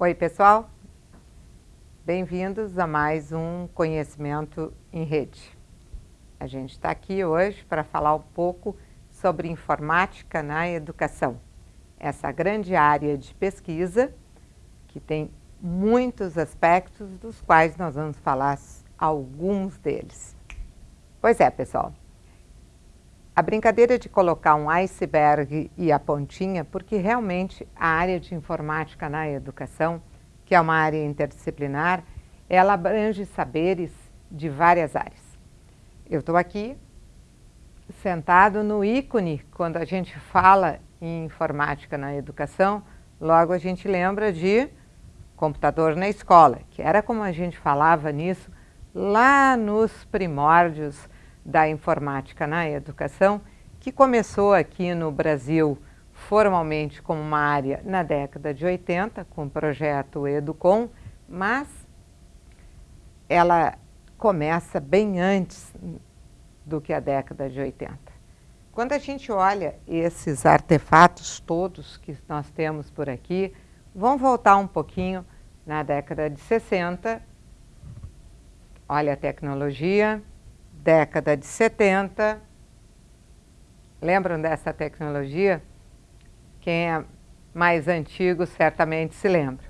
Oi, pessoal. Bem-vindos a mais um Conhecimento em Rede. A gente está aqui hoje para falar um pouco sobre informática na educação. Essa grande área de pesquisa que tem muitos aspectos, dos quais nós vamos falar alguns deles. Pois é, pessoal. A brincadeira de colocar um iceberg e a pontinha, porque realmente a área de informática na educação, que é uma área interdisciplinar, ela abrange saberes de várias áreas. Eu estou aqui sentado no ícone, quando a gente fala em informática na educação, logo a gente lembra de computador na escola, que era como a gente falava nisso lá nos primórdios da informática na educação, que começou aqui no Brasil formalmente como uma área na década de 80, com o projeto Educom, mas ela começa bem antes do que a década de 80. Quando a gente olha esses artefatos todos que nós temos por aqui, vamos voltar um pouquinho na década de 60, olha a tecnologia, década de 70. Lembram dessa tecnologia? Quem é mais antigo certamente se lembra.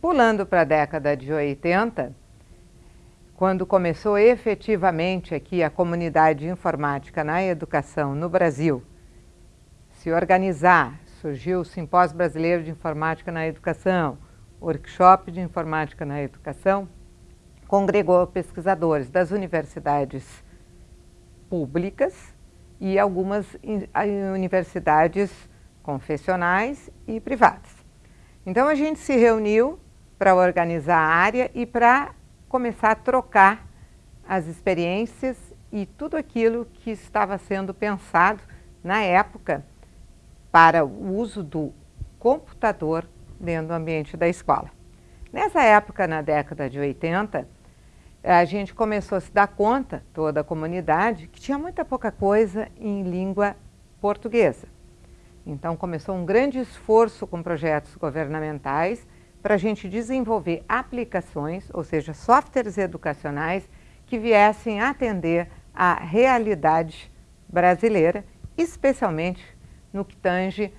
Pulando para a década de 80, quando começou efetivamente aqui a comunidade de informática na educação no Brasil, se organizar, surgiu o Simpósio Brasileiro de Informática na Educação, Workshop de Informática na Educação, congregou pesquisadores das universidades públicas e algumas universidades confessionais e privadas. Então a gente se reuniu para organizar a área e para começar a trocar as experiências e tudo aquilo que estava sendo pensado na época para o uso do computador dentro do ambiente da escola. Nessa época, na década de 80, a gente começou a se dar conta, toda a comunidade, que tinha muita pouca coisa em língua portuguesa. Então começou um grande esforço com projetos governamentais para a gente desenvolver aplicações, ou seja, softwares educacionais que viessem atender à realidade brasileira, especialmente no que tange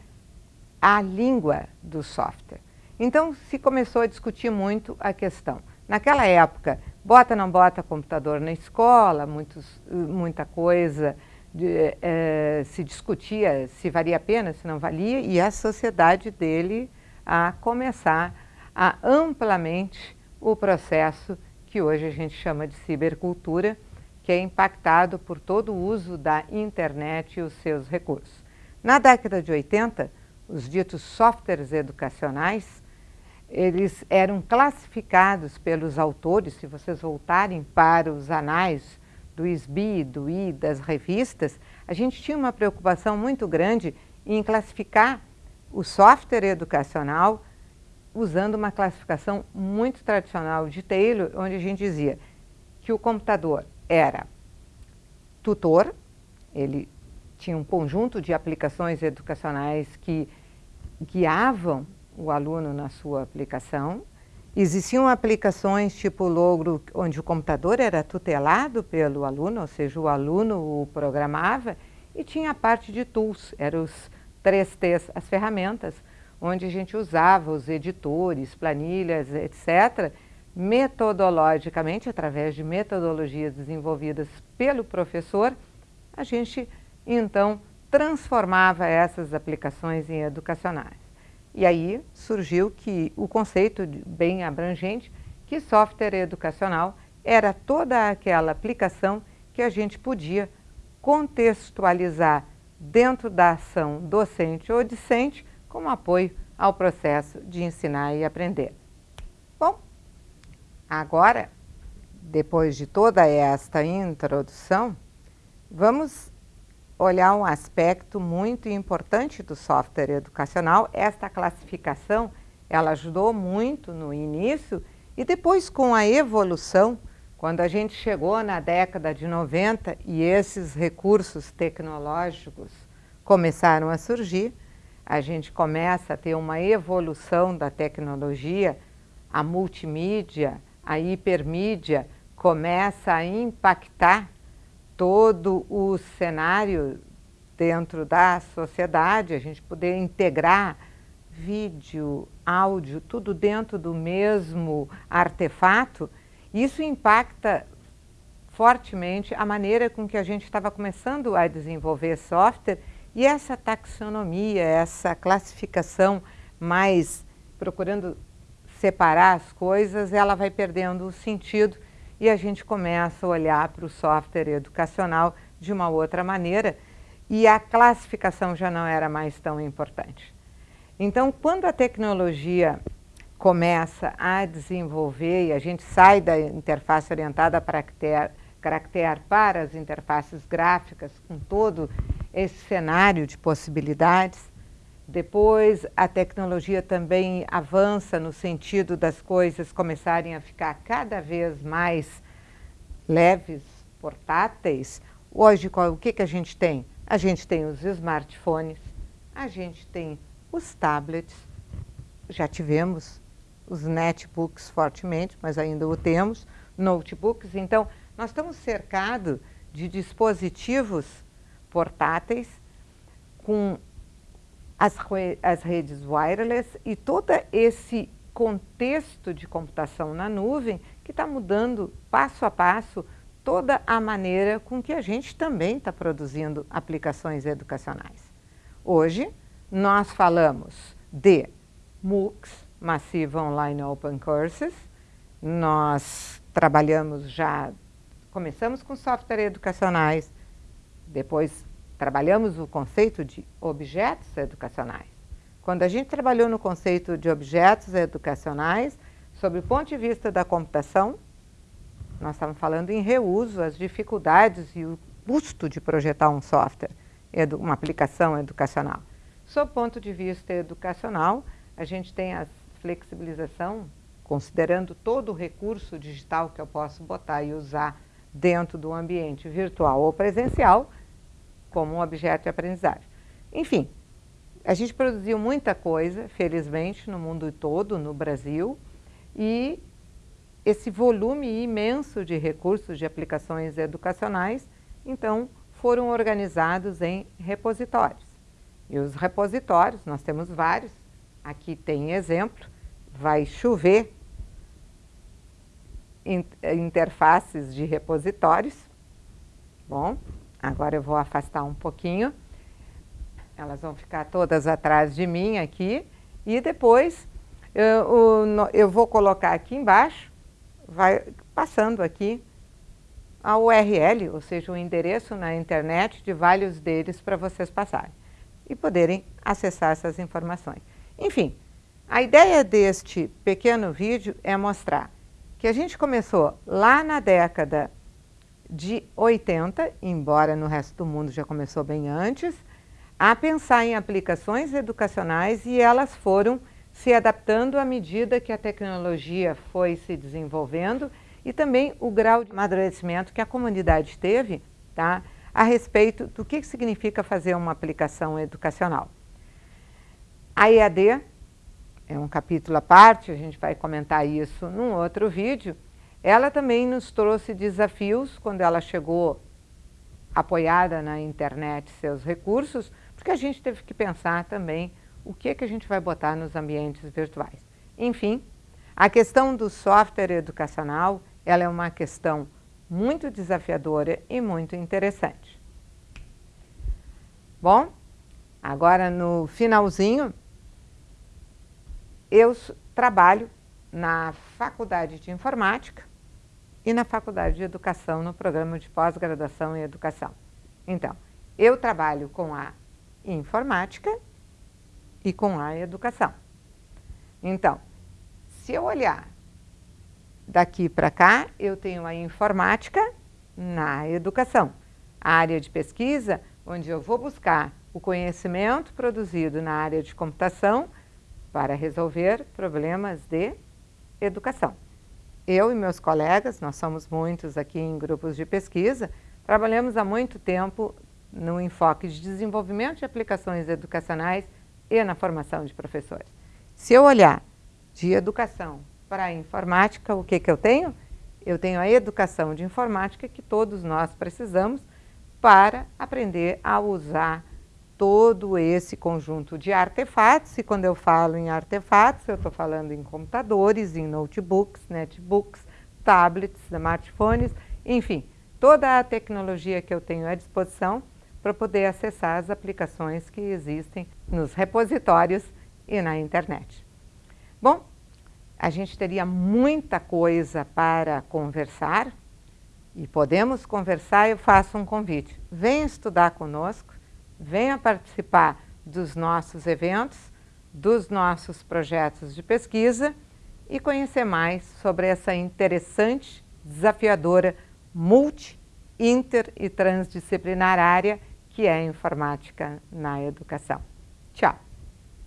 à língua do software. Então se começou a discutir muito a questão. Naquela época, bota não bota computador na escola, muitos, muita coisa de, é, se discutia se valia a pena, se não valia, e a sociedade dele a começar a amplamente o processo que hoje a gente chama de cibercultura, que é impactado por todo o uso da internet e os seus recursos. Na década de 80, os ditos softwares educacionais eles eram classificados pelos autores, se vocês voltarem para os anais do SBI, do I, das revistas, a gente tinha uma preocupação muito grande em classificar o software educacional usando uma classificação muito tradicional de Taylor, onde a gente dizia que o computador era tutor, ele tinha um conjunto de aplicações educacionais que guiavam o aluno na sua aplicação. Existiam aplicações tipo Logro, onde o computador era tutelado pelo aluno, ou seja, o aluno o programava, e tinha a parte de tools, eram os três T's, as ferramentas, onde a gente usava os editores, planilhas, etc., metodologicamente, através de metodologias desenvolvidas pelo professor, a gente então transformava essas aplicações em educacionais. E aí surgiu que o conceito bem abrangente que software educacional era toda aquela aplicação que a gente podia contextualizar dentro da ação docente ou discente como apoio ao processo de ensinar e aprender. Bom, agora, depois de toda esta introdução, vamos olhar um aspecto muito importante do software educacional. Esta classificação, ela ajudou muito no início e depois com a evolução, quando a gente chegou na década de 90 e esses recursos tecnológicos começaram a surgir, a gente começa a ter uma evolução da tecnologia, a multimídia, a hipermídia começa a impactar todo o cenário dentro da sociedade, a gente poder integrar vídeo, áudio, tudo dentro do mesmo artefato, isso impacta fortemente a maneira com que a gente estava começando a desenvolver software e essa taxonomia, essa classificação mais procurando separar as coisas, ela vai perdendo o sentido e a gente começa a olhar para o software educacional de uma outra maneira e a classificação já não era mais tão importante. Então, quando a tecnologia começa a desenvolver e a gente sai da interface orientada para caractere para as interfaces gráficas com todo esse cenário de possibilidades, depois a tecnologia também avança no sentido das coisas começarem a ficar cada vez mais leves, portáteis. Hoje, o que, que a gente tem? A gente tem os smartphones, a gente tem os tablets, já tivemos os netbooks fortemente, mas ainda o temos, notebooks. Então, nós estamos cercados de dispositivos portáteis com as, as redes wireless e todo esse contexto de computação na nuvem que está mudando passo a passo toda a maneira com que a gente também está produzindo aplicações educacionais. Hoje, nós falamos de MOOCs, Massive Online Open Courses. Nós trabalhamos já, começamos com software educacionais, depois trabalhamos o conceito de objetos educacionais. Quando a gente trabalhou no conceito de objetos educacionais, sob o ponto de vista da computação, nós estávamos falando em reuso, as dificuldades e o custo de projetar um software, uma aplicação educacional. Sob o ponto de vista educacional, a gente tem a flexibilização, considerando todo o recurso digital que eu posso botar e usar dentro do ambiente virtual ou presencial, como um objeto de aprendizagem. Enfim, a gente produziu muita coisa, felizmente, no mundo todo, no Brasil, e esse volume imenso de recursos de aplicações educacionais, então, foram organizados em repositórios. E os repositórios, nós temos vários, aqui tem exemplo, vai chover interfaces de repositórios. Bom, agora eu vou afastar um pouquinho. Elas vão ficar todas atrás de mim aqui. E depois eu, eu vou colocar aqui embaixo, vai passando aqui a URL, ou seja, o endereço na internet de vários deles para vocês passarem e poderem acessar essas informações. Enfim, a ideia deste pequeno vídeo é mostrar que a gente começou lá na década de 80, embora no resto do mundo já começou bem antes, a pensar em aplicações educacionais e elas foram se adaptando à medida que a tecnologia foi se desenvolvendo e também o grau de amadurecimento que a comunidade teve tá, a respeito do que significa fazer uma aplicação educacional. A EAD é um capítulo à parte, a gente vai comentar isso num outro vídeo. Ela também nos trouxe desafios quando ela chegou apoiada na internet seus recursos, porque a gente teve que pensar também o que, que a gente vai botar nos ambientes virtuais. Enfim, a questão do software educacional, ela é uma questão muito desafiadora e muito interessante. Bom, agora no finalzinho, eu trabalho na Faculdade de Informática e na Faculdade de Educação, no programa de pós-graduação em Educação. Então, eu trabalho com a informática e com a educação. Então, se eu olhar Daqui para cá, eu tenho a informática na educação. A área de pesquisa, onde eu vou buscar o conhecimento produzido na área de computação para resolver problemas de educação. Eu e meus colegas, nós somos muitos aqui em grupos de pesquisa, trabalhamos há muito tempo no enfoque de desenvolvimento de aplicações educacionais e na formação de professores. Se eu olhar de educação para a informática, o que, que eu tenho? Eu tenho a educação de informática que todos nós precisamos para aprender a usar todo esse conjunto de artefatos, e quando eu falo em artefatos, eu estou falando em computadores, em notebooks, netbooks, tablets, smartphones, enfim, toda a tecnologia que eu tenho à disposição para poder acessar as aplicações que existem nos repositórios e na internet. Bom, a gente teria muita coisa para conversar e podemos conversar. Eu faço um convite: venha estudar conosco, venha participar dos nossos eventos, dos nossos projetos de pesquisa e conhecer mais sobre essa interessante, desafiadora, multi, inter e transdisciplinar área que é a informática na educação. Tchau!